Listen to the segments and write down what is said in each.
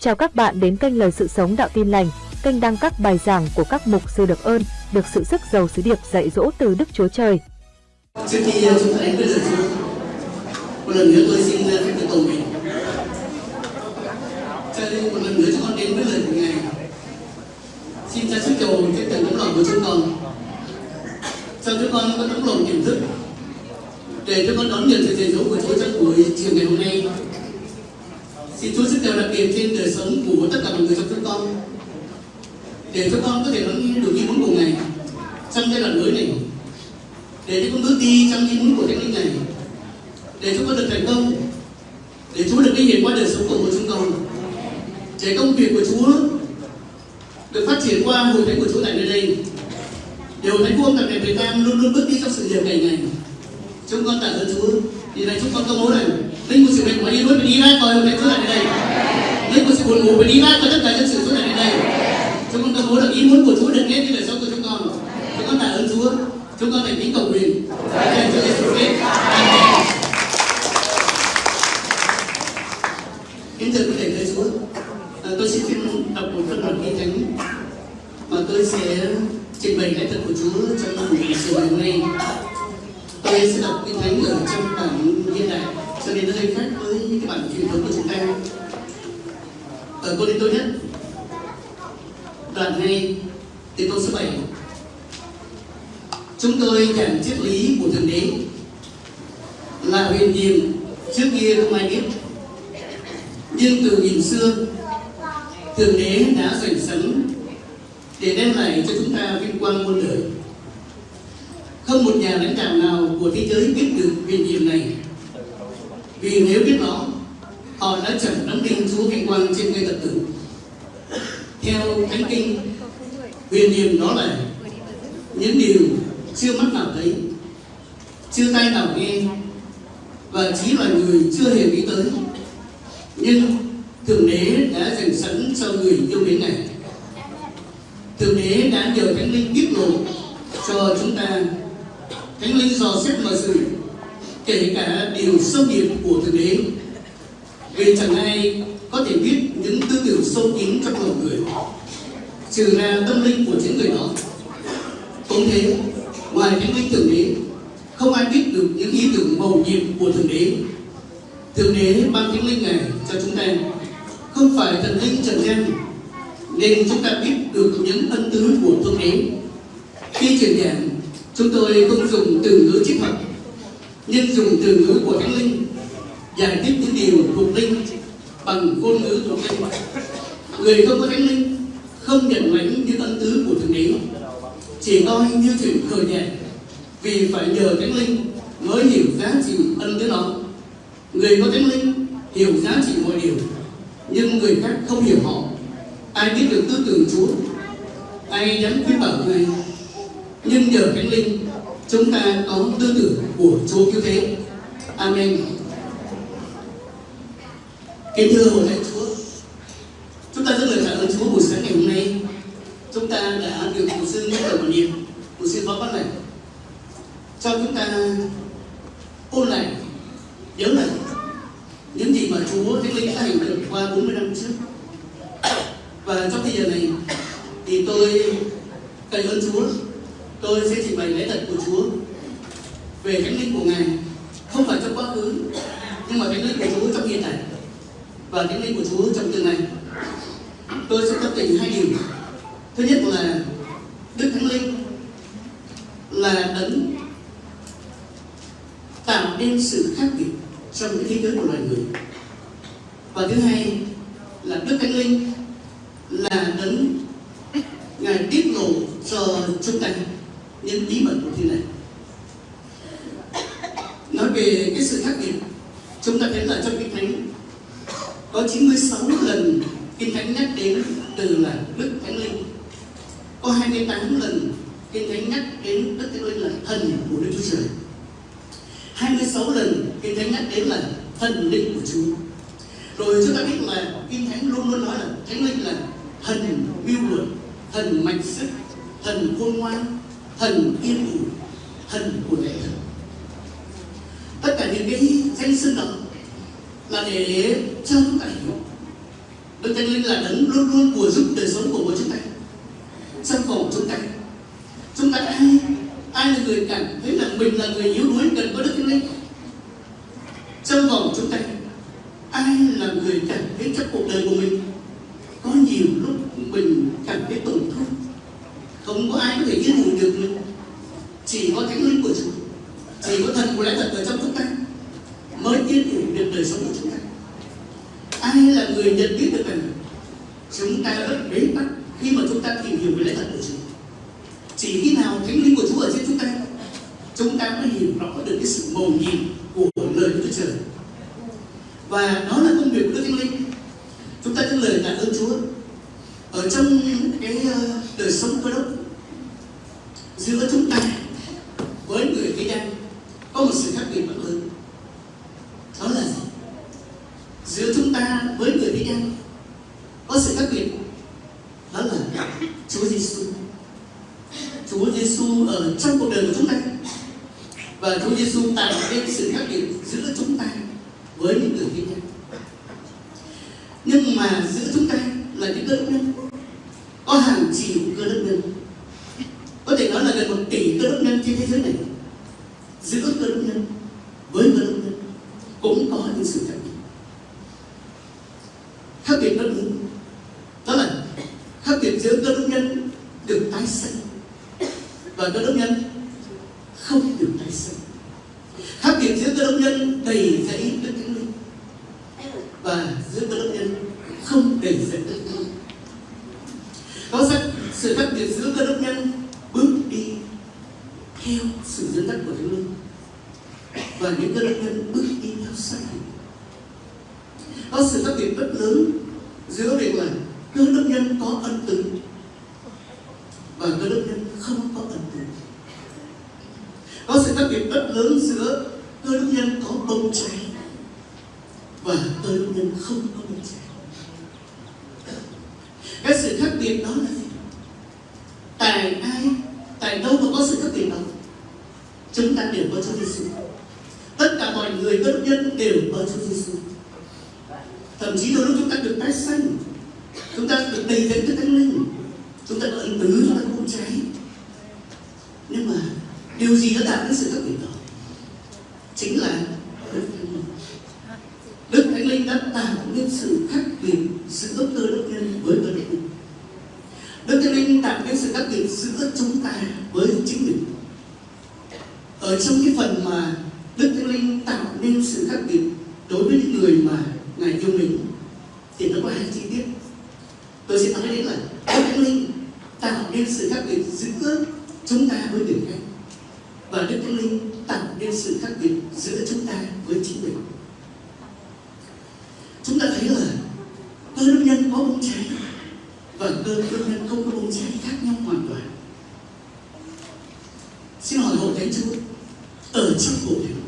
Chào các bạn đến kênh Lời Sự Sống Đạo Tin Lành, kênh đăng các bài giảng của các mục sư được ơn, được sự sức giàu sứ điệp dạy dỗ từ Đức Chúa Trời. Trước khi ờ, chúng ta đến với lời Chúa, một lần nữa tôi xin ờ, phép được cầu nguyện. Cho nên một lần nữa chúng con đến với lời của Ngài. Xin Cha Chúa cầu trên từng tấm lòng của chúng con. Cho chúng con có tấm lòng tiềm thức để chúng con đón nhận sự dạy dỗ của Chúa trong buổi chiều ngày hôm nay. Xin Chúa sức đều đặc biệt trên đời sống của tất cả mọi người trong chúng con. Để chúng con có thể đón được như muốn của Ngài trong giai đoạn mới này. Để chúng con bước đi trong như muốn của Thánh Linh này. Để chúng con được thành công. Để Chúa được ghi hiện qua đời sống của chúng con. Để công việc của Chúa được phát triển qua hội thánh của Chúa tại nơi đây. Điều thánh vuông tại Việt Nam luôn luôn bước đi trong sự nghiệp ngày ngày. Chúng con tạ ơn Chúa. Vì này chúng con công bố rằng linh của sự bệnh của đi luôn đi ra coi hôm nay Chúa tại đây. Linh của sự buồn ngủ đi ra coi tất cả những sự Chúa tại đây. Chúng con công bố được ý muốn của Chúa được nghe như lời sống của chúng con. Chúng con tạ ơn Chúa. Chúng con thành kính cầu nguyện. Thầy Chúa Giêsu Christ. Kính thưa quý thầy thầy Chúa. À, tôi xin phép đọc một phần đoạn kinh thánh mà tôi sẽ trình bày lẽ thật của Chúa trong buổi chiều ngày hôm nay. Tôi sẽ đọc kinh thánh ở trong bản cho nên nó hơi khác với cái bản truyền thống của chúng ta. Ở cô đi tôi nhất. Đoạn 2 từ câu số 7 chúng tôi nhận triết lý của thượng đế. Là huyền nhiệm trước kia không ai biết. Nhưng từ nghìn xưa, thượng đế đã dành sẵn để đem lại cho chúng ta vinh quang muôn đời. Không một nhà lãnh đạo nào của thế giới biết được huyền nhiệm này vì nếu biết nó họ đã chẳng đóng đinh chúa vinh quang trên cây thập tử. Theo thánh kinh, huyền niềm đó là, những điều chưa mắt nào thấy, chưa tai nào nghe, và chỉ là người chưa hề nghĩ tới. Nhưng thượng đế đã dành sẵn cho người yêu mến này thượng đế đã nhờ thánh linh tiết lộ cho chúng ta thánh linh dò xét mọi sự kể cả điều sâu biệt của thượng đế. Vì chẳng ai có thể biết những tư tưởng sâu kín trong lòng người, trừ ra tâm linh của chính người đó. Cũng thế, ngoài thánh linh thượng đế, không ai biết được những ý tưởng màu nhiệm của thượng đế. Thượng đế ban thánh linh này cho chúng ta không phải thần linh trần gian, nên chúng ta biết được những ân tứ của thượng đế. Khi truyền giảng, chúng tôi không dùng từ ngữ triết học nên dùng từ ngữ của thánh linh, giải thích những điều thuộc linh bằng ngôn ngữ thuộc linh. Người không có thánh linh không nhận lãnh những ân tứ của thượng đế. Chỉ coi như chuyện khờ nhẹ, vì phải nhờ thánh linh mới hiểu giá trị ân tứ đó. Người có thánh linh hiểu giá trị mọi điều, nhưng người khác không hiểu họ. Ai biết được tư tưởng chúa, ai dám khuyên bảo ngài, nhưng nhờ thánh linh chúng ta có tư tưởng của chúa cứu thế. Amen. Kính thưa hội thánh chúa, chúng ta rất lời cảm ơn chúa buổi sáng ngày hôm nay. Chúng ta đã được mục sư nhắc đầu một niệm mục sư phó bắt này cho chúng ta ôn lại, nhớ lại những gì mà chúa thánh linh đã hành động qua 40 năm trước. Và trong thời giờ này thì tôi cậy ơn chúa tôi sẽ trình bày lễ thật của chúa về thánh linh của ngài không phải trong quá khứ nhưng mà thánh linh của chúa trong hiện tại và thánh linh của chúa trong tương lai tôi sẽ thắp tình hai điều thứ nhất là đức thánh linh là đấng tạo nên sự khác biệt trong cái thế giới của loài người và thứ hai là đức thánh linh là đấng ngài tiết lộ cho chúng ta những bí mật của thiên này nói về cái sự khác biệt chúng ta thấy là trong kinh thánh có 96 lần kinh thánh nhắc đến từ là đức thánh linh có 28 lần kinh thánh nhắc đến đức thánh linh là thần của đức chúa trời 26 lần kinh thánh nhắc đến là thần linh của chúa rồi chúng ta biết là kinh thánh luôn luôn nói là thánh linh là thần mưu luận thần mạnh sức thần khôn ngoan thần yên ủi thần của lễ thần tất cả những cái danh xưng đó là để cho chúng ta hiểu Đức Thánh Linh là đấng luôn luôn của giúp đời sống của mỗi chúng ta trong vòng chúng ta chúng ta ai ai là người cảm thấy là mình là người yếu đuối cần có Đức Thánh Linh trong vòng chúng ta ai là người cảm thấy trong cuộc đời của mình có nhiều lúc mình cảm thấy tổn thương không có ai có thể yên ủi được mình chỉ có thánh linh của Chúa chỉ có thần của lẽ thật ở trong chúng ta mới yên ủi được đời sống của chúng ta ai là người nhận biết được rằng chúng ta rất bế tắc khi mà chúng ta tìm hiểu về lẽ thật của Chúa. Chỉ khi nào thánh linh của Chúa ở trên chúng ta chúng ta mới hiểu rõ được cái sự mầu nhiệm của lời Chúa Trời. Và đó là công việc của Đức Thánh Linh. Chúng ta dâng lời tạ ơn Chúa. Ở trong cái ờ, đời sống cơ đốc giữa chúng ta với người Tây Đan có một sự khác biệt rất lớn đó là gì giữa chúng ta với người Tây Đan có sự khác biệt đó là Chúa Giêsu Chúa Giêsu ở trong cuộc đời của chúng ta và Chúa Giêsu tạo nên sự khác biệt giữa chúng ta với những người Tây Đan nhưng mà giữa chúng ta là những cơ đốc nhân có hàng triệu cơ đốc nhân có thể nói là gần một tỷ cơ đốc nhân trên thế giới này giữa cơ đốc nhân với cơ đốc nhân cũng có những sự khác biệt khác biệt rất lớn đó là khác biệt giữa cơ đốc nhân được tái sinh và cơ đốc nhân không được tái sinh khác biệt giữa cơ đốc nhân đầy dẫy đức thánh linh và giữa cơ đốc nhân không đầy dẫy đức thánh linh có rất sự khác biệt giữa cơ đốc nhân bước đi theo sự dẫn dắt của thánh linh và những cơ đốc nhân bước đi theo sai có sự khác biệt rất lớn giữa việc là cơ đốc nhân có ân tứ và cơ đốc nhân không có ân tứ có sự khác biệt rất lớn giữa cơ đốc nhân có bông trái và cơ đốc nhân không có bông trái cái sự khác biệt đó là gì tại ai? Tại đâu mà có sự khác biệt đó chúng ta đều có Chúa Giêsu tất cả mọi người cơ đốc nhân đều có Chúa Giêsu thậm chí đôi lúc chúng ta được tái sanh, chúng ta được đầy dẫy cái thánh linh, chúng ta có ân tứ, chúng ta có cháy nhưng mà điều gì đã tạo nên sự khác biệt đó? Chính là đức thánh linh. Đức thánh linh đã tạo nên sự khác biệt giữa cơ đốc nhân với cơ đốc nhân đức thánh linh tạo nên sự khác biệt giữa chúng ta với chính mình ở trong cái phần mà đức thánh linh tạo nên sự khác biệt đối với những người mà ngài yêu mình thì nó có hai chi tiết. Tôi sẽ nói đến là đức thánh linh tạo nên sự khác biệt giữa chúng ta với người khác, và đức thánh linh tạo nên sự khác biệt giữa chúng ta với chính mình chúng ta thấy là cơ đốc nhân có bông trái và cơ đốc nhân không có bông trái khác nhau hoàn toàn xin hỏi hội thánh chúa ở trong hội thánh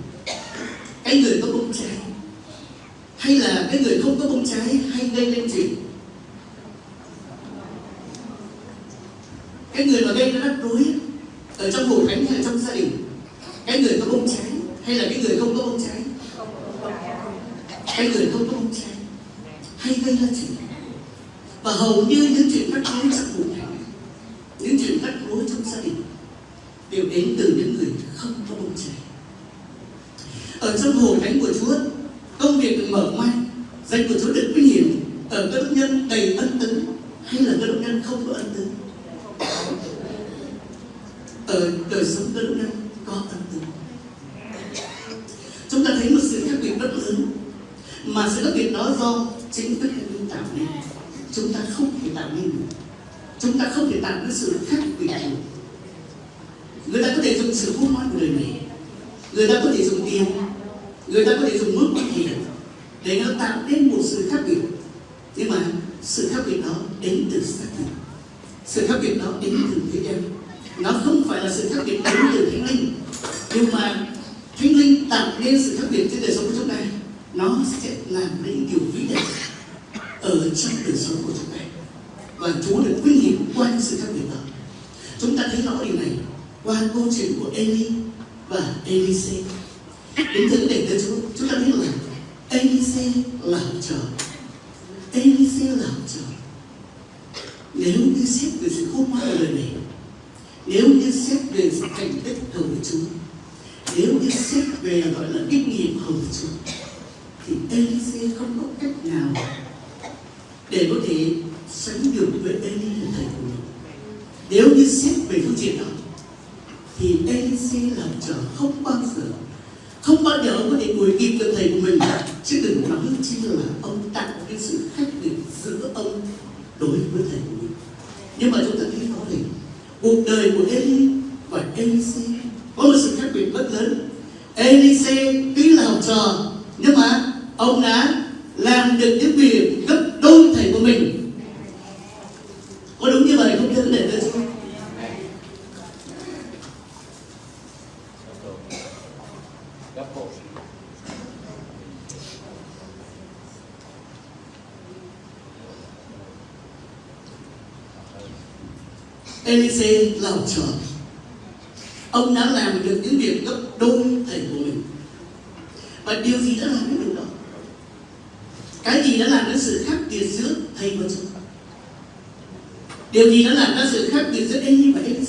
cái người có bông trái hay là cái người không có bông trái hay gây nên chuyện cái người mà gây ra rắc rối ở trong hội thánh hay là trong gia đình cái người có bông trái hay là cái người không có bông trái cái người không có bông trái hay gây ra chuyện và hầu như những chuyện rắc rối trong hội thánh những chuyện rắc rối trong gia đình đều đến từ những người không có bông trái ở trong hội thánh của Chúa công việc được mở mang danh của Chúa được vinh hiển ở cơ đốc nhân đầy ân tứ hay là cơ đốc nhân không có ân tứ ở đời sống cơ đốc nhân có ân tứ chúng ta thấy một sự khác biệt rất lớn mà sự khác biệt đó do chính Đức Thánh Linh tạo nên chúng ta không thể tạo nên được. Chúng ta không thể tạo nên sự khác biệt được người ta có thể dùng sự hút nói của đời này. Người ta có thể dùng tiền. Người ta có thể dùng mức quan hệ. Để nó tạo nên một sự khác biệt. Nhưng mà sự khác biệt đó đến từ xác thực sự khác biệt đó đến từ thế gian. Nó không phải là sự khác biệt đến làm nên điều vĩ đại ở trong đời sống của chúng ta. Và Chúa được vinh hiển qua những sự khác biệt đó. Chúng ta thấy rõ điều này qua câu chuyện của Eli và Elise. Đến thứ để tới Chúa, chúng ta biết là Elise làm chờ Elise làm chờ nếu như xét về sự khôn ngoan ở đời này, nếu như xét về sự thành tích của Chúa, nếu như xét về, gọi là kinh nghiệm hầu Chúa thì Elise không có cách nào để có thể sánh được với Eli là thầy của mình nếu như xét về phương diện đó, thì Elise làm trò không bao giờ, không bao giờ có thể đuổi kịp được thầy của mình. Chứ đừng nói chi là ông tặng cái sự khác biệt giữa ông đối với thầy của mình. Nhưng mà chúng ta thấy rõ ràng cuộc đời của Eli và Elise có một sự khác biệt rất lớn. Elise tuy học trò, nhưng mà ông đã làm được những việc gấp đôi thầy của mình. Có đúng như vậy không thưa đệ tử? Elise là học trò Ông đã làm được những việc gấp đôi thầy của mình. Và điều gì đã làm? sự khác biệt giữa thầy và trò điều gì nó làm ra sự khác biệt giữa em và em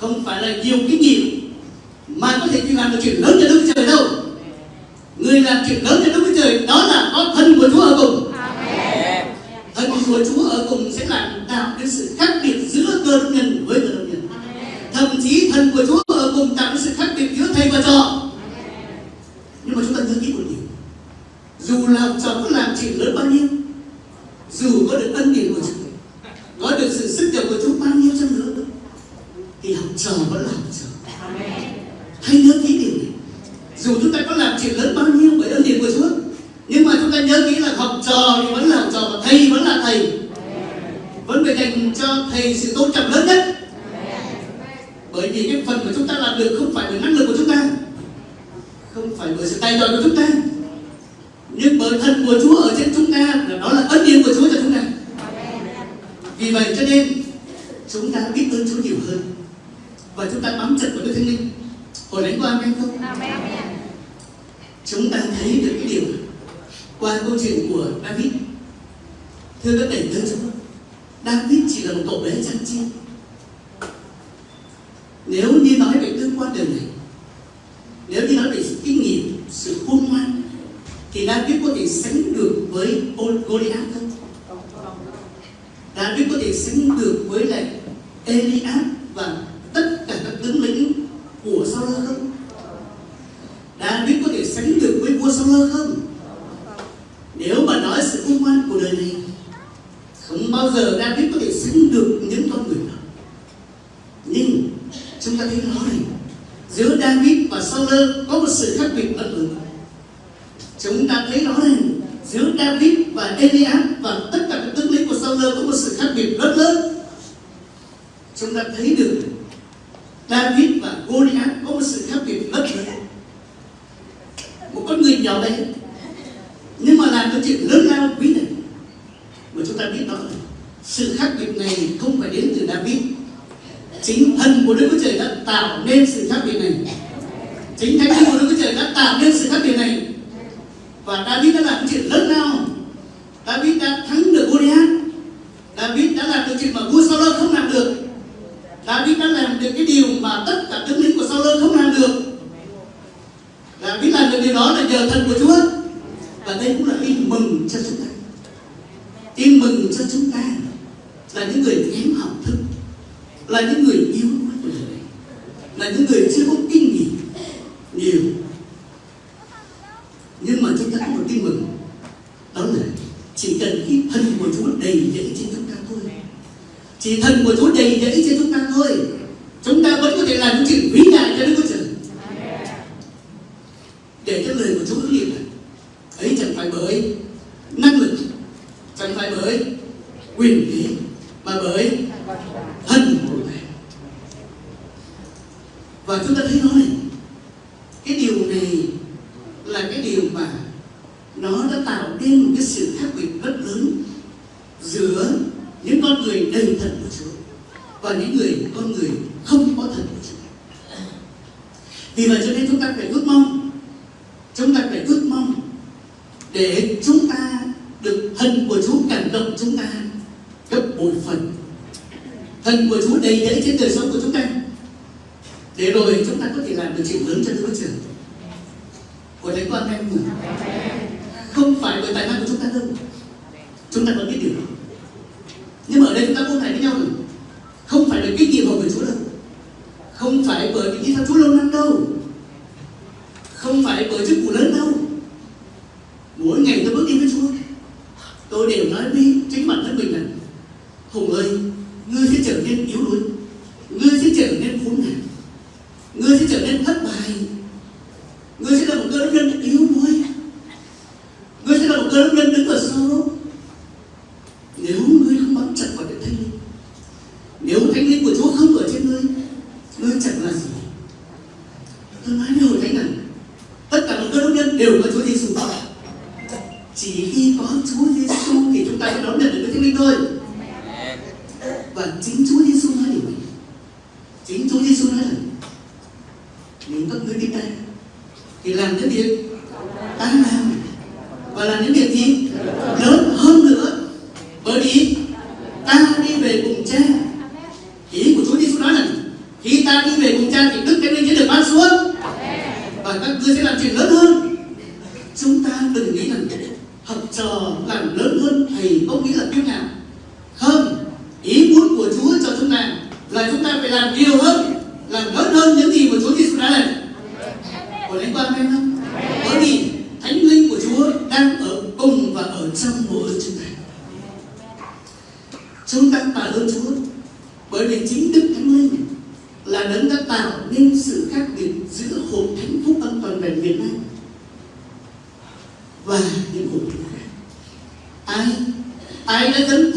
không phải là nhiều kinh nghiệm mà có thể làm được chuyện lớn cho đức trời đâu. Người làm chuyện lớn cho đức trời đó là có thân của chúa ở cùng. Thân của chúa ở cùng sẽ làm tạo cái sự chúng ta thấy rõ ràng, giữa David và Eliab và tất cả các tướng lĩnh của Saul có một sự khác biệt rất lớn. Chúng ta thấy được David và Goliath có một sự khác biệt rất lớn. Một con người nhỏ bé, nhưng mà làm cho chuyện lớn lao quý này. Mà chúng ta biết đó, sự khác biệt này không phải đến từ David. Chính thần của Đức Chúa Trời đã tạo nên sự khác biệt này. Chính thánh linh của Đức Chúa Trời đã tạo nên sự khác biệt này và David đã làm chuyện lớn lao. David đã thắng được Goliath. David đã làm được chuyện mà vua Saul không làm được. David đã làm được cái điều mà tất cả tướng lĩnh của Saul không làm được. David làm được điều đó là nhờ thần của Chúa. phận chúng ta, gấp bội phần. Thân của Chúa đầy đẫy trên đời sống của chúng ta. Để rồi chúng ta có thể làm được chiều hướng cho đối trường của thánh con em mình không phải bởi tài năng của chúng ta đâu. Chúng ta có biết điều đó. Nhưng mà ở đây chúng ta buông này với nhau không phải là kinh nghiệm của Chúa đâu. Không phải bởi vì theo Chúa lâu năm đâu. Không phải bởi chức vụ lớn đâu. Mỗi ngày tôi bước đi với Chúa, tôi đều nói đi là đấng đã tạo nên sự khác biệt giữa hộp thánh phúc âm toàn vẹn Việt Nam và những hộp thánh khác. Ai? Ai đã dấn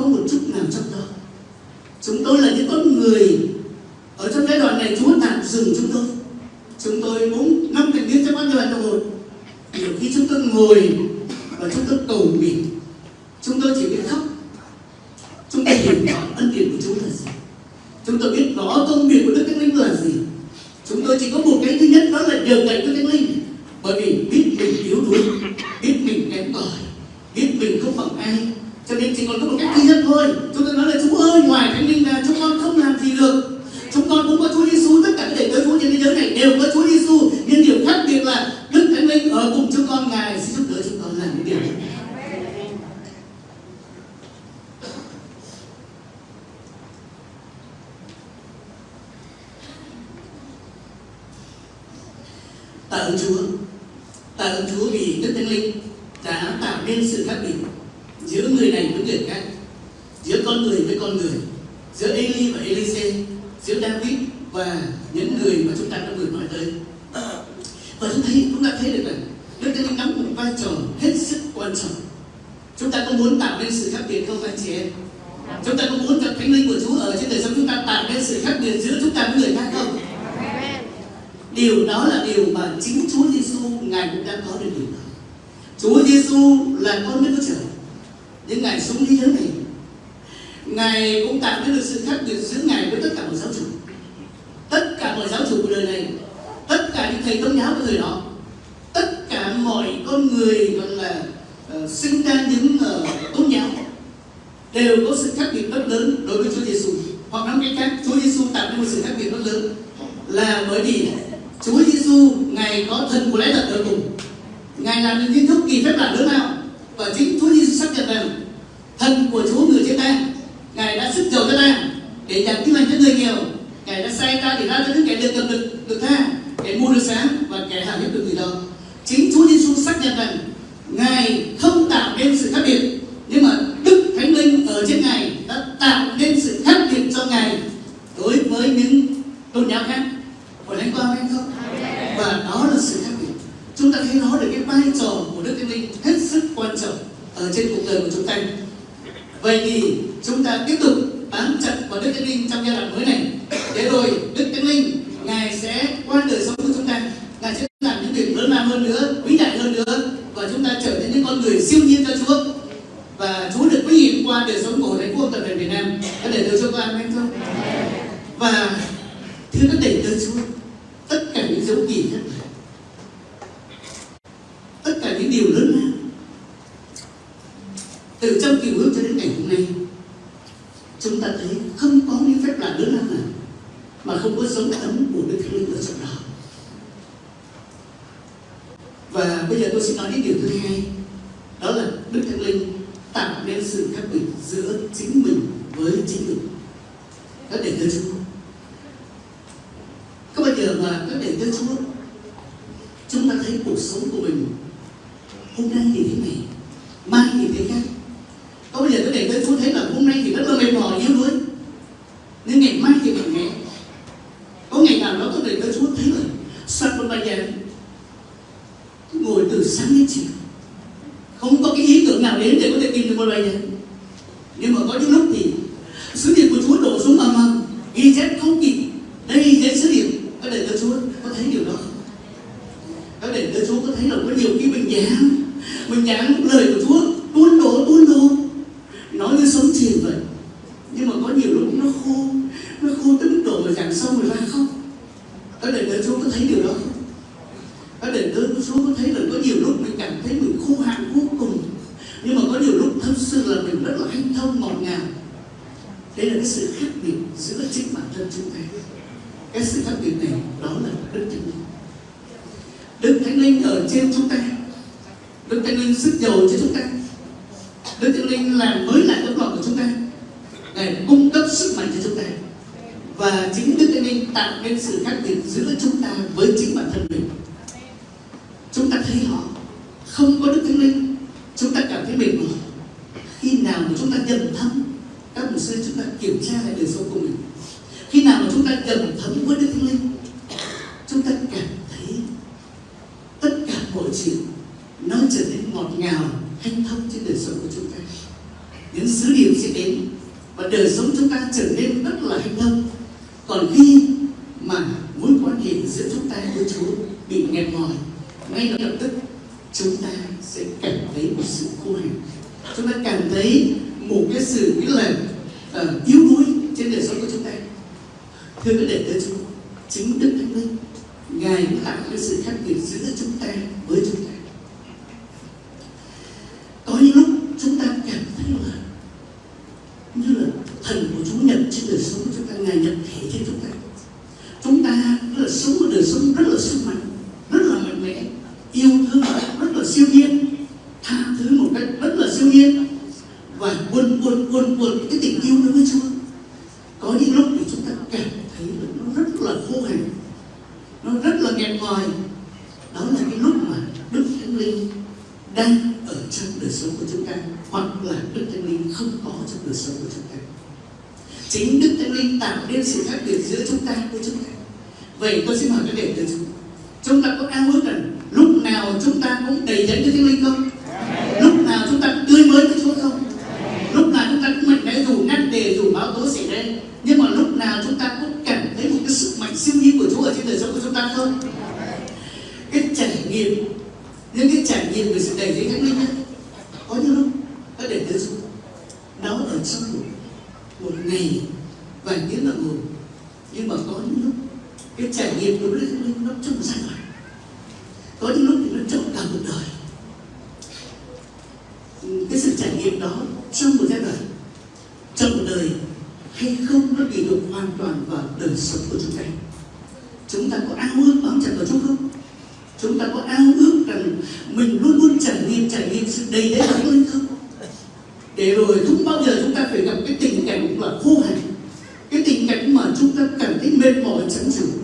có một chút nào trong đó. Chúng tôi là những con người sự khác biệt rất lớn. Là bởi vì Chúa Giêsu ngài có thần của lẽ thật ở cùng. Ngài làm những kiến thức kỳ phép lạ lớn nào và chính Chúa Giêsu xác nhận rằng thần của Chúa người trên ta, ngài đã sức giàu cho ta để nhận tin lành cho người nghèo. Ngài đã sai ta để ra cho những kẻ được cầm được được tha, kẻ mua được sáng và kẻ hảo hiếp được người đó. Chính Chúa Giêsu xác nhận rằng ngồi từ sáng đến chiều. Không có cái ý tưởng nào đến để có thể tìm được một bài nhạc nhưng mà có những lúc thì, sứ điệp của chúa đổ xuống mà mà, ghi chép không kịp. Đời sống của chúng ta, ngài nhập thể trên chúng ta. Chúng ta rất là sống một đời sống rất là sung mạnh rất là mạnh mẽ yêu thương rất là siêu nhiên tha thứ một cách rất là siêu nhiên và buồn buồn buồn buồn cái tình yêu đối với Chúa có những lúc thì chúng ta cảm thấy là nó rất là khô hạn nó rất là nghẹn ngòi đó là cái lúc mà Đức Thánh Linh đang ở trong đời sống của chúng ta hoặc là Đức Thánh Linh không có trong đời sống của chúng ta chính Đức Thánh Linh tạo nên sự khác biệt giữa chúng ta với chúng ta vậy tôi xin hỏi các đệ tử chúng chúng ta có ao ước rằng lúc nào chúng ta cũng đầy dẫy với Thánh Linh không lúc nào chúng ta cũng tươi mới với Chúa không lúc nào chúng ta cũng mạnh mẽ dù ngăn đề dù báo tố xảy ra nhưng mà lúc nào chúng ta cũng cảm thấy một cái sức mạnh siêu nhiên của Chúa ở trên đời sống của chúng ta không cái trải nghiệm những cái trải nghiệm về sự đầy dẫy thánh linh ấy, có những lúc các đệ tử Chúa nó ở trong một, một ngày vài tiếng đồng hồ nhưng mà có những lúc cái trải nghiệm đối với thánh linh nó trong một giai đoạn có những lúc thì nó trong cả một đời cái sự trải nghiệm đó trong một giai đoạn trong một đời hay không nó tùy thuộc hoàn toàn vào đời sống của chúng ta chúng ta có ao ước bám chặt vào Chúa không chúng ta có ao ước rằng mình luôn luôn trải nghiệm trải nghiệm sự đầy đẫy của linh không để rồi không bao giờ chúng ta phải gặp cái tình cảnh là khô hạn cái tình cảnh mà chúng ta cảm thấy mệt mỏi chán chường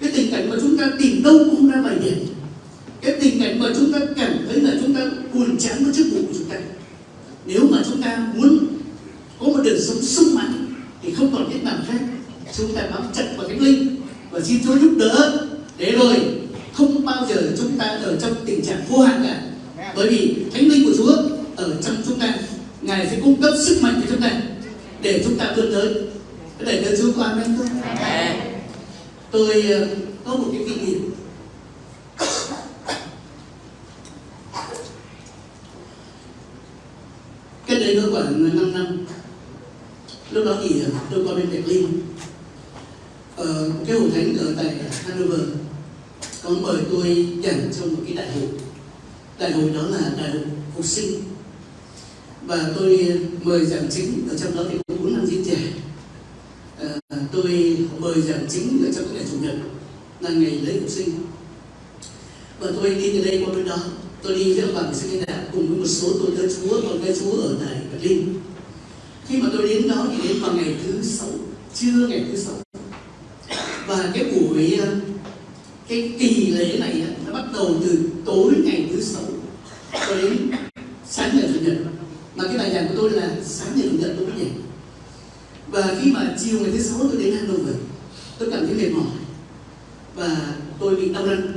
cái tình cảnh mà chúng ta tìm đâu cũng không ra bài điểm cái tình cảnh mà chúng ta cảm thấy là chúng ta buồn chán với chức vụ của chúng ta nếu mà chúng ta muốn có một đời sống sung mãn thì không còn cách nào khác chúng ta bám chặt vào thánh linh. Và xin Chúa giúp đỡ. Để rồi không bao giờ chúng ta ở trong tình trạng vô hạn cả. Bởi vì thánh linh của Chúa ở trong chúng ta, ngài sẽ cung cấp sức mạnh cho chúng ta để chúng ta vươn tới. Để cho Chúa qua amen không tôi ờ, có một cái kinh nghiệm. Cách đây nó khoảng 5 năm. Lúc đó thì ờ, tôi qua bên Berlin Ờ, cái hội thánh ở tại Hanover có mời tôi giảng trong một cái đại hội. Đại hội đó là đại hội phục sinh. Và tôi ờ, mời giảng chính ở trong đó thì có bốn năm diễn trẻ à, ờ, tôi mời giảng chính ở trong cái ngày chủ nhật là ngày lễ phục sinh. Và tôi đi từ đây qua bên đó. Tôi đi với bằng sinh đạo cùng với một số tôi tớ chúa còn cái chúa ở tại Berlin. Khi mà tôi đến đó thì đến vào ngày thứ sáu trưa ngày thứ sáu và cái buổi ờ, cái kỳ lễ này nó bắt đầu từ tối ngày thứ sáu cho đến sáng ngày chủ nhật. Mà cái bài giảng của tôi là sáng ngày chủ nhật tôi mới giảng và khi mà chiều ngày thứ sáu tôi đến Hanover tôi cảm thấy mệt mỏi. Và tôi bị đau răng.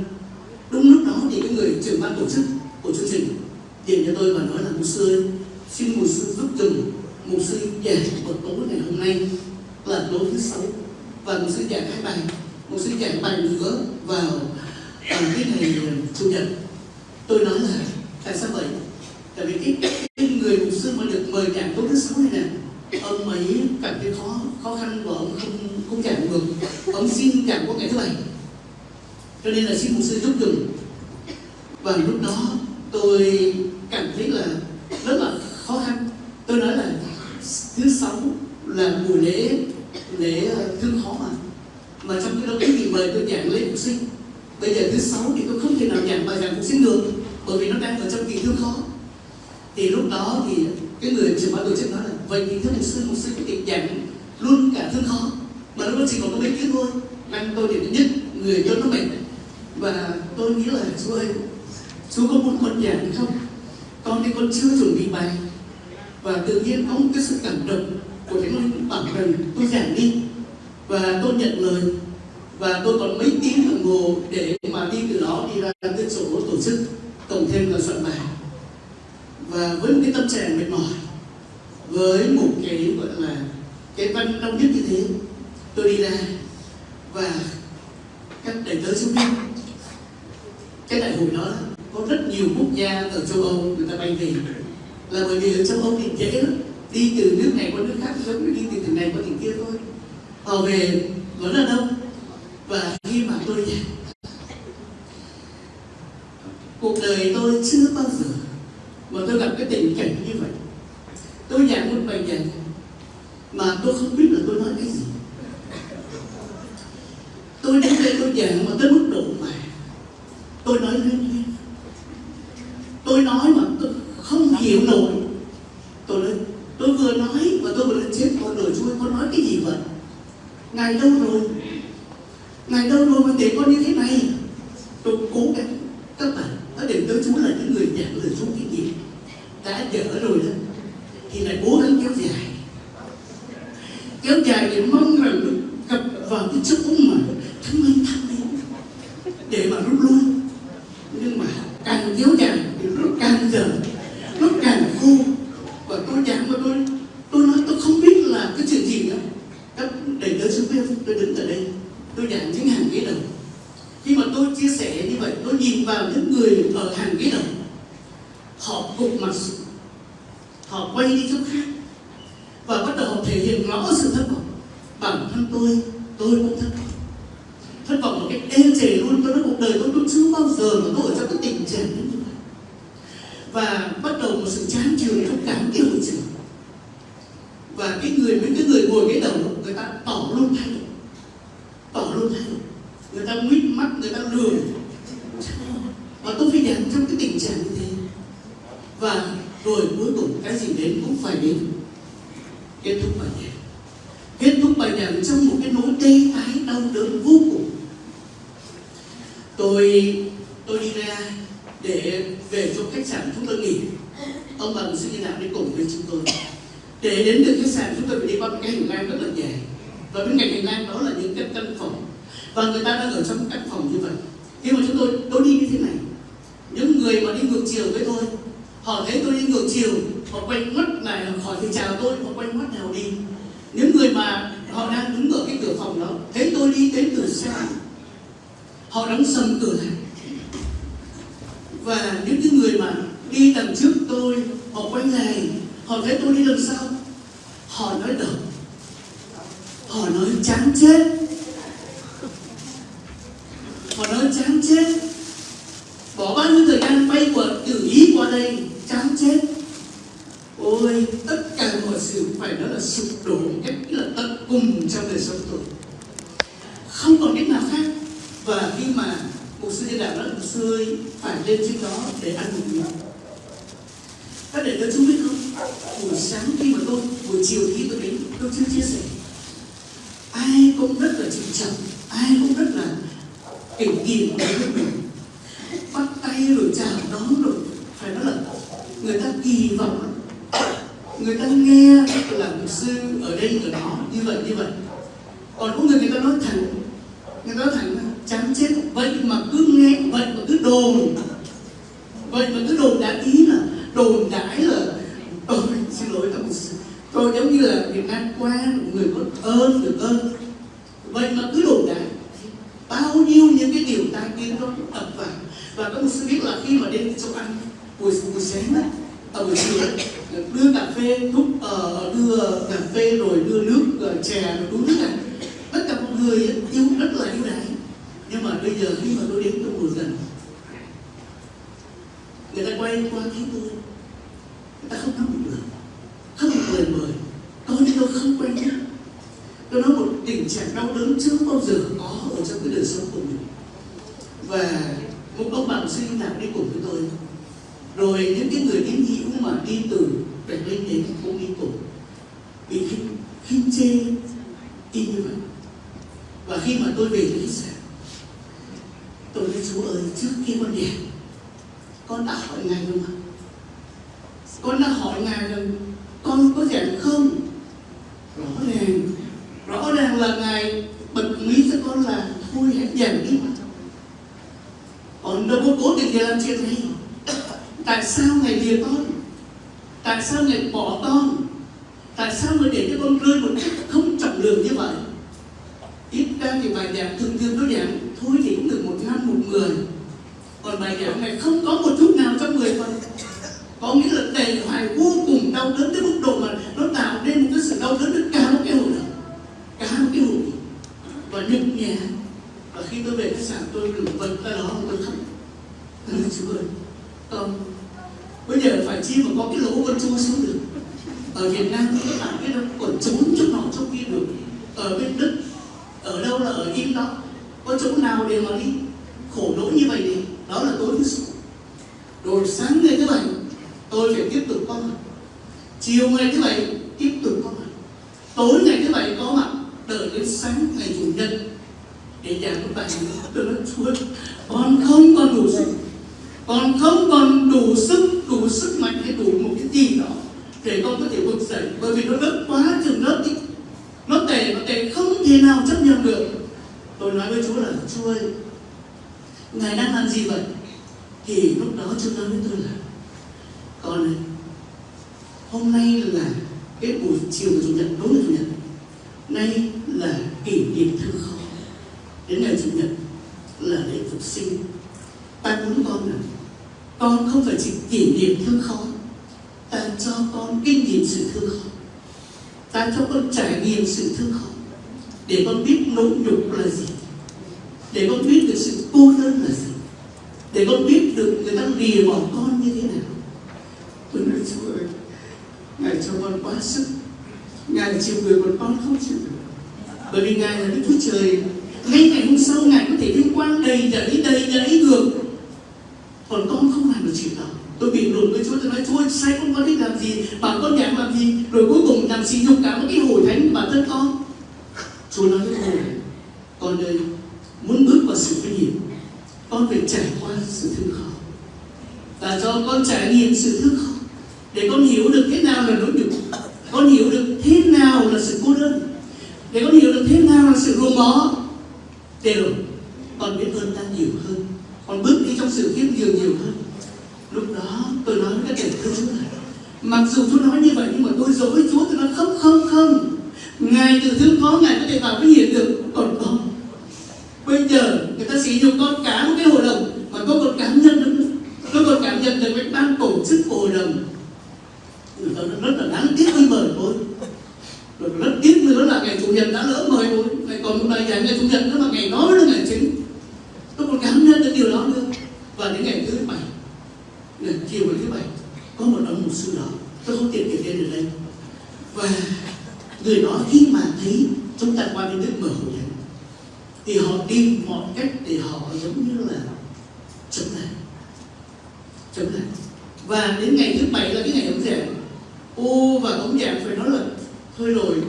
Đúng lúc đó thì cái người trưởng ban tổ chức của chương trình điện cho tôi và nói là, mục sư xin mục sư giúp dừng mục sư giảng một tối ngày hôm nay là tối thứ sáu. Vâng, và một sư giảng hai bài một sư giảng bài nữa vào vào cái ngày ờ, chủ nhật. Tôi nói là tại sao vậy? Tại vì cái, cái người mục sư mà được mời giảng tối thứ sáu này nè ông ấy cảm thấy khó khó khăn và ông không không giảng được. Ông xin giảng qua ngày thứ bảy. Cho nên là xin mục sư giúp dùm và lúc đó tôi cảm thấy là rất là khó khăn. Tôi nói là thứ sáu là buổi lễ lễ ờ, thương khó mời tôi giảng lễ phục sinh. Bây giờ thứ sáu thì tôi không thể nào giảng bài giảng phục sinh được, bởi vì nó đang ở trong kỳ thương khó. Thì lúc đó thì cái người trưởng ban tổ chức nói là, vậy thì thưa mục sư mục sư có thể giảng luôn cả thương khó, mà nó chỉ còn có mấy tiếng thôi. Năng tôi thì nhất, người dân nó mệt và tôi nghĩ là chú ơi chú có muốn con giảng không? Con thì con chưa chuẩn bị bài. Và tự nhiên có một cái sự cảm động của thánh linh bảo rằng tôi giảng đi. Và tôi nhận lời và tôi còn mấy tiếng đồng hồ để mà đi từ đó đi ra cái chỗ tổ tổ chức cộng thêm là soạn bài. Và với một cái tâm trạng mệt mỏi, với một cái, gọi là, cái văn đông nhất như thế, tôi đi ra và các đại tớ sinh viên, cái đại hội đó có rất nhiều quốc gia ở châu Âu người ta bay về. Là bởi vì ở châu Âu thì dễ lắm, đi từ nước này qua nước khác, giống như đi từ tỉnh này qua tỉnh kia thôi. Họ về vẫn là đông và khi mà tôi giảng cuộc đời tôi chưa bao giờ mà tôi gặp cái tình cảnh như vậy. Tôi giảng một bài giảng mà tôi không biết là tôi nói cái gì. Tôi đến đây tôi giảng mà tới mức độ mà tôi nói lên lên tôi nói mà tôi không hiểu nổi. Tôi nói tôi vừa nói mà tôi vừa lên chết con đời chúa con nói cái gì vậy? Ngài đâu rồi? Ngài đâu rồi mà để con như thế này. Tôi cố gắng. Các bạn ở đền tới chúa là những người giảng lời chúa cái gì? Đã dở rồi đó. Thì lại cố gắng kéo dài. Kéo dài để mong rằng được gặp vào cái chỗ mà thánh linh thăng lên để mà rút lui nhưng mà càng kéo dài thì nó càng dở nó càng khô và tôi giảng mà tôi tôi nói tôi không biết là cái chuyện gì nữa các đầy tớ xung quanh tôi đứng ở đây tôi giảng những hàng ghế đầu khi mà tôi chia sẻ như vậy tôi nhìn vào những người ở hàng ghế đầu họ gục mặt xuống họ quay đi chỗ khác và bắt đầu họ thể hiện rõ sự thất vọng bản thân tôi tôi cũng thất vọng thất vọng một cách ê chề luôn tôi nói cuộc đời tôi tôi chưa bao giờ mà tôi ở trong cái tình trạng như vậy và bắt đầu một sự chán chường trong cả cái hội trường và cái người mấy cái người ngồi cái đầu người ta tỏ luôn thái độ tỏ luôn thái độ người ta nguyết mắt người ta lười và tôi phải giảng trong cái tình trạng như thế và rồi cuối cùng cái gì đến cũng phải đến kết thúc bài giảng kết thúc bài giảng trong một cái nỗi tê tái đau đớn vô cùng tôi tôi đi ra để về chỗ khách sạn chúng tôi nghỉ ông bà sư như nào đi cùng với chúng tôi để đến được khách sạn chúng tôi phải đi qua một cái hành lang rất là dài và bên cạnh hành lang đó là những cái căn phòng và người ta đang ở trong căn phòng như vậy khi mà chúng tôi tôi đi như thế này những người mà đi ngược chiều với tôi họ thấy tôi đi ngược chiều họ quay mắt lại họ hỏi thì chào tôi họ quay mắt nào đi những người mà họ đang đứng ở cái cửa phòng đó thấy tôi đi đến từ xa họ đóng sầm cửa lại và những cái người mà đi đằng trước tôi họ quay lại họ thấy tôi đi đằng sau họ nói đầu nói chán chết. Họ nói chán chết. Bỏ bao nhiêu thời gian bay quật từ ý qua đây, chán chết. Ôi, tất cả mọi sự phải nói là sụp đổ cách là tận cùng trong đời sống tôi. Không còn cách nào khác. Và khi mà một sư gia đạo đó một sư ơi phải lên trên đó để ăn một miếng. Các đệ đỡ chúng biết không? Buổi sáng khi mà tôi, buổi chiều khi tôi đến, tôi chưa chia rồi trước khi con đi, con đã hỏi ngài rồi mà, con đã hỏi ngài là con có rảnh không? Rõ ràng rõ ràng là ngài bật mí cho con là thôi hãy rảnh đi còn đâu có cố tình để làm chuyện này. Tại sao ngài lìa con? Tại sao ngài bỏ con? cho con kinh nghiệm sự thương không ta cho con trải nghiệm sự thương không để con biết nỗi nhục là gì. Để con biết được sự cô đơn là gì. Để con biết được người ta lìa bỏ con như thế nào. Tôi nói, chúa ơi, ngài cho con quá sức. Ngài chiều người còn con không chịu được. Bởi vì ngài là đức chúa trời. Ngay ngày hôm sau ngài có thể vinh quang đầy dẫy đầy dẫy được. Còn con không làm được chuyện đó tôi bị đụng với chúa tôi nói chúa sai con con biết làm gì bản con nhảm làm gì rồi cuối cùng làm gì nhục cả một cái hội thánh bản thân con. Chúa nói với tôi con đây muốn bước vào sự nguy hiểm con phải trải qua sự thương khó. Và cho con trải nghiệm sự thương khó, để con hiểu được thế nào là nỗi nhục, con hiểu được thế nào là sự cô đơn, để con hiểu được thế nào là sự gồm bó để rồi, con biết ơn ta nhiều hơn, con bước đi trong sự khiêm nhường nhiều hơn là cái thương Chúa này. Mặc dù Chúa nói như vậy, nhưng mà tôi dối Chúa, tôi nói không không không. Ngài từ thương có, ngài có thể vào với hiện tượng còn con bây giờ, người ta sử dụng con cá một cái hội đồng mà có con cá nhân nữa. Có con cá nhân được cái ban tổ chức hội đồng người ta rất là đáng tiếc với mời tôi rất tiếc nữa là ngày chủ nhật đã lỡ mời tôi ngày còn một ngày ngày chủ nhật nữa mà ngày nói là ngày chính.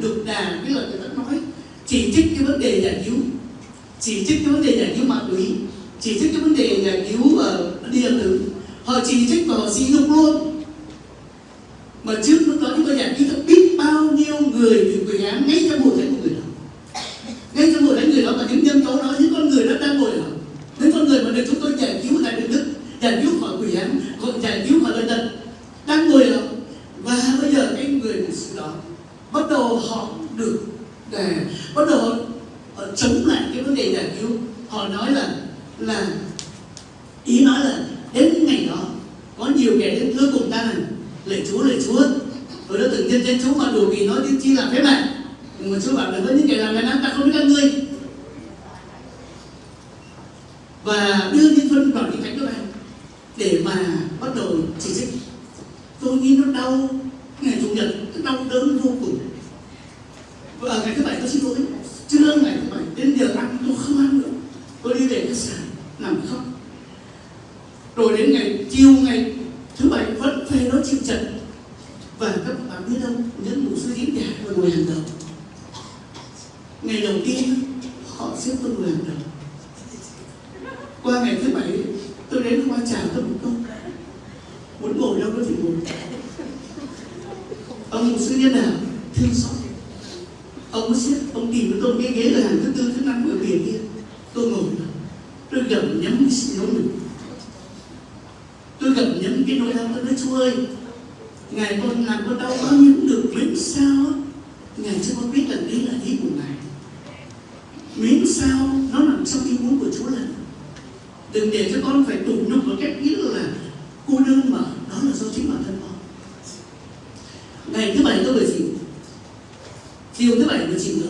được đà cái lời người ta nói, chỉ trích cái vấn đề giải cứu chỉ trích cái vấn đề giải cứu ma túy. Chỉ trích cái vấn đề giải cứu ở điện tử họ chỉ trích và họ xí nhục luôn. Mà trước đừng để cho con phải tủ nhục một cách nghĩ là cô đơn mà, đó là do chính bản thân con. Ngày thứ bảy tôi về chị chiều thứ bảy tôi chị nữa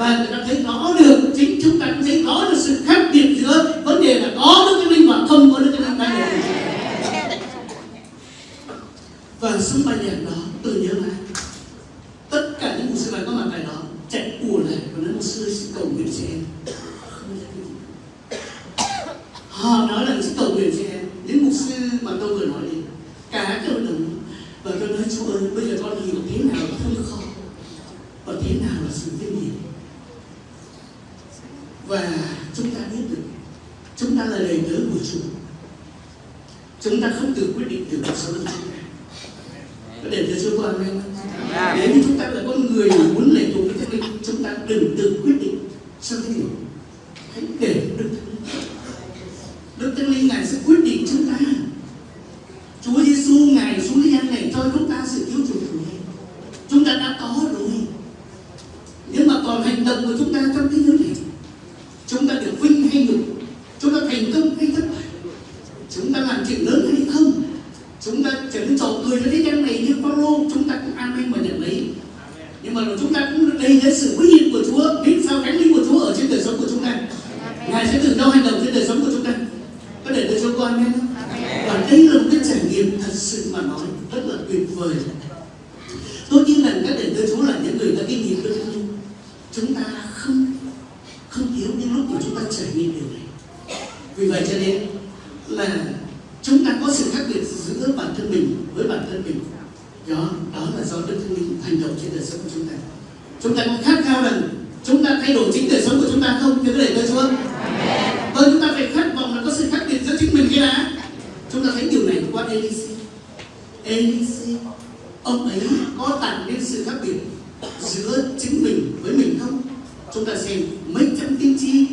và người ta thấy rõ được chính chúng ta cũng thấy rõ được sự chúng ta thấy điều này qua Elise Elise ông ấy có tạo nên sự khác biệt giữa chính mình với mình không? Chúng ta xem mấy trăm tiên tri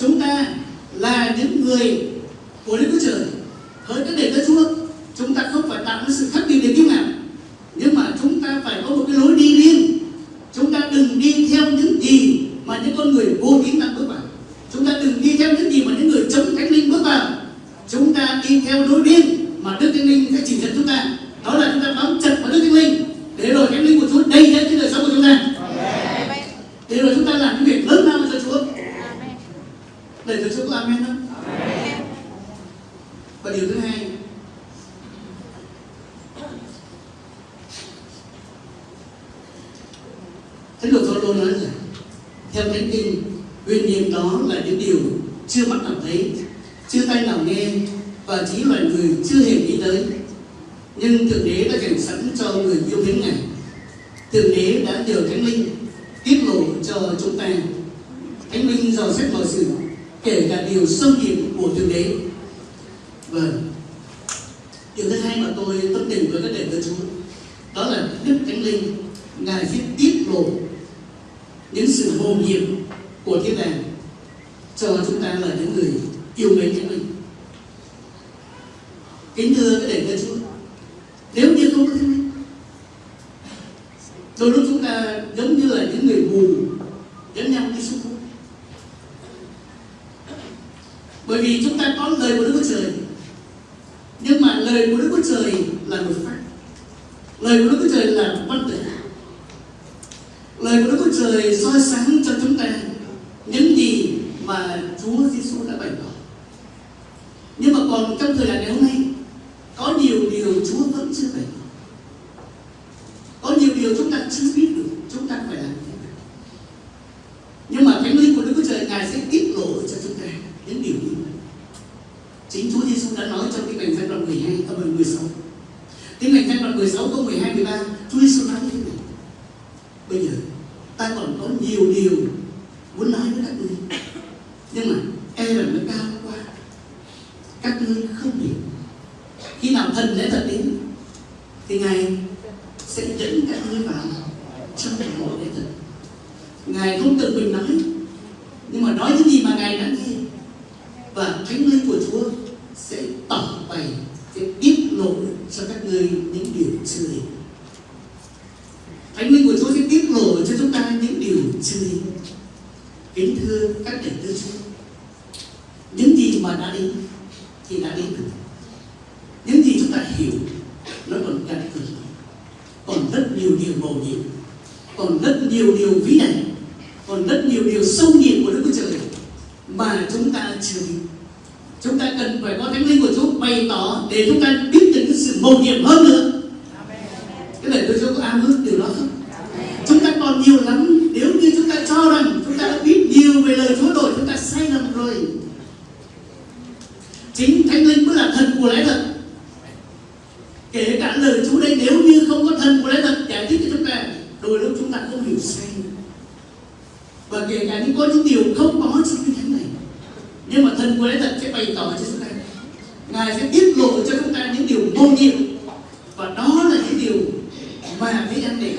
chúng ta là những người của Đức Chúa Trời. nhiều điều Chúa vẫn chưa bày tỏ. Có nhiều điều chúng ta chưa biết được, chúng ta phải làm thế nào. Nhưng mà thánh linh của Đức Chúa Trời, ngài sẽ tiết lộ cho chúng ta những điều như vậy. Chính Chúa Giêsu đã nói trong cái lành giai đoạn 12 câu 16 cái lành giai đoạn 16 câu 12 13 Chúa Giêsu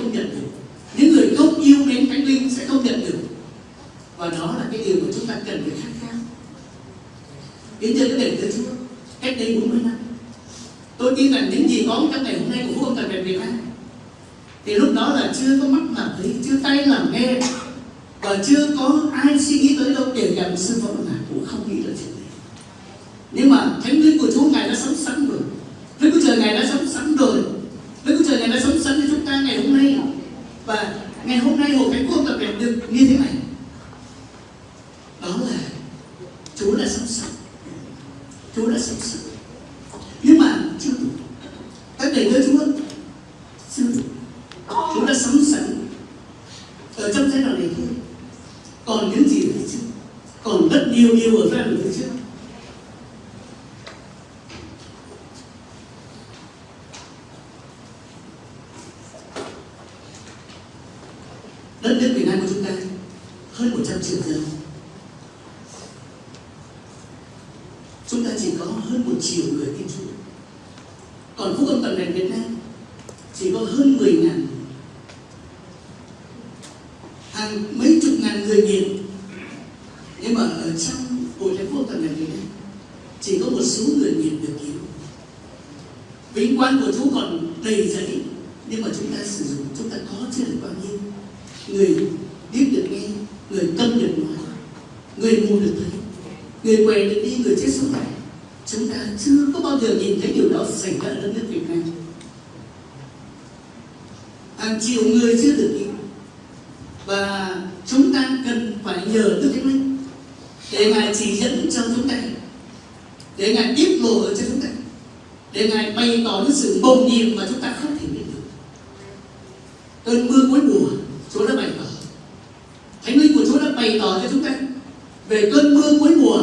không nhận được. Những người không yêu mến thánh linh sẽ không nhận được. Và đó là cái điều mà chúng ta cần phải khát khao. Đến thưa cái đền tử chúa cách đây 40 năm, tôi tin rằng những gì có trong ngày hôm nay cũng không cần tại việt nam thì lúc đó là chưa có mắt làm thấy, chưa tay làm nghe, và chưa có ai suy nghĩ tới đâu, kể cả một sư phụ nào cũng không nghĩ là chuyện này. Nhưng mà thánh và ngày hôm nay hồ cái quân tập thể được như thế này. để ngài chỉ dẫn cho chúng ta. Để ngài tiếp lộ cho chúng ta. Để ngài bày tỏ những sự mầu nhiệm mà chúng ta không thể biết được. Cơn mưa cuối mùa chúa đã bày tỏ. Thánh linh của chúa đã bày tỏ cho chúng ta. Về cơn mưa cuối mùa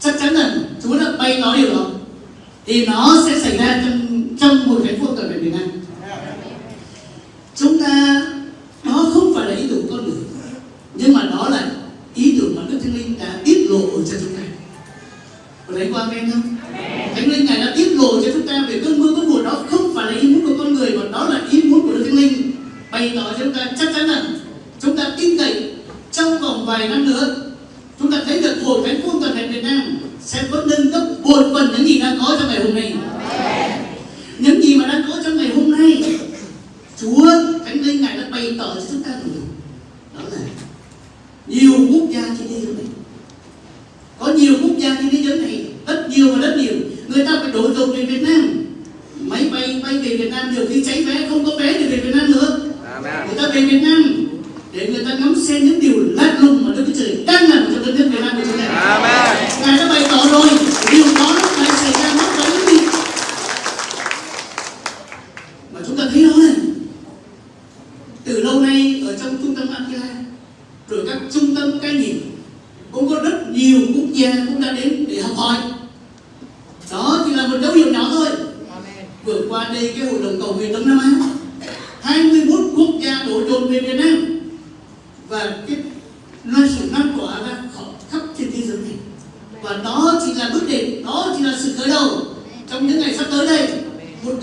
chắc chắn là chúa đã bày tỏ điều đó. Thì nó sẽ xảy ra trong, trong một cái cuộc ở việt nam.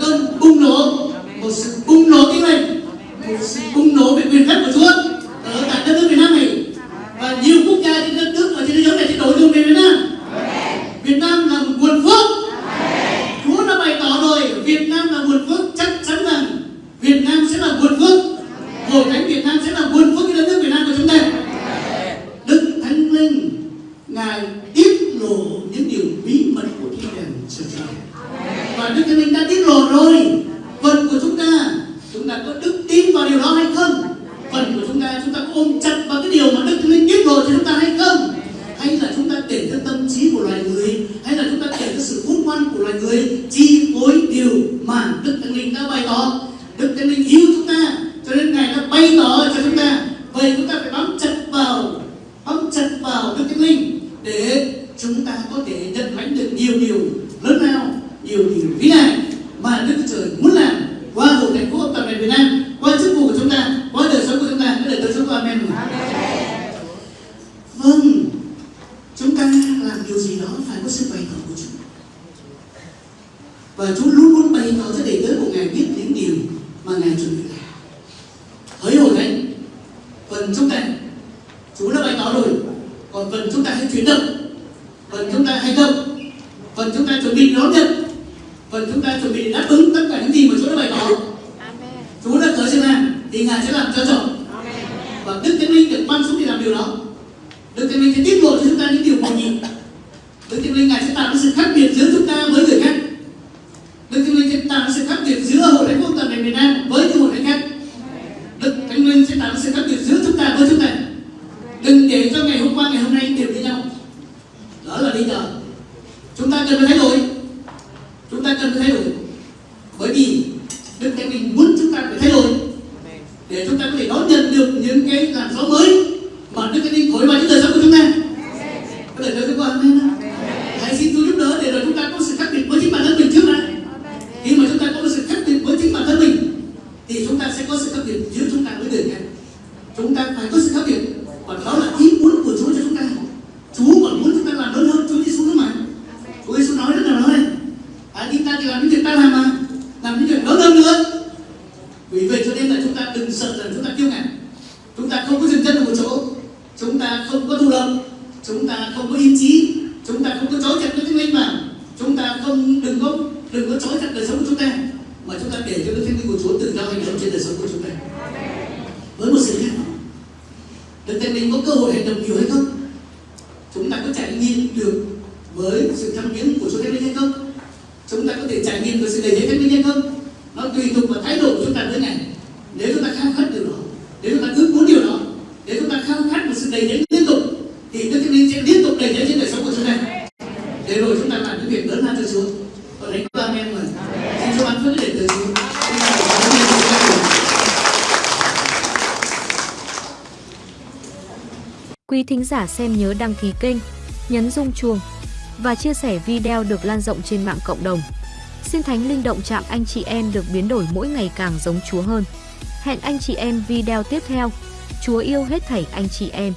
don't, uno, linh đều với nhau. giả xem nhớ đăng ký kênh, nhấn rung chuông và chia sẻ video được lan rộng trên mạng cộng đồng. Xin Thánh Linh Động Chạm anh chị em được biến đổi mỗi ngày càng giống Chúa hơn. Hẹn anh chị em video tiếp theo. Chúa yêu hết thảy anh chị em.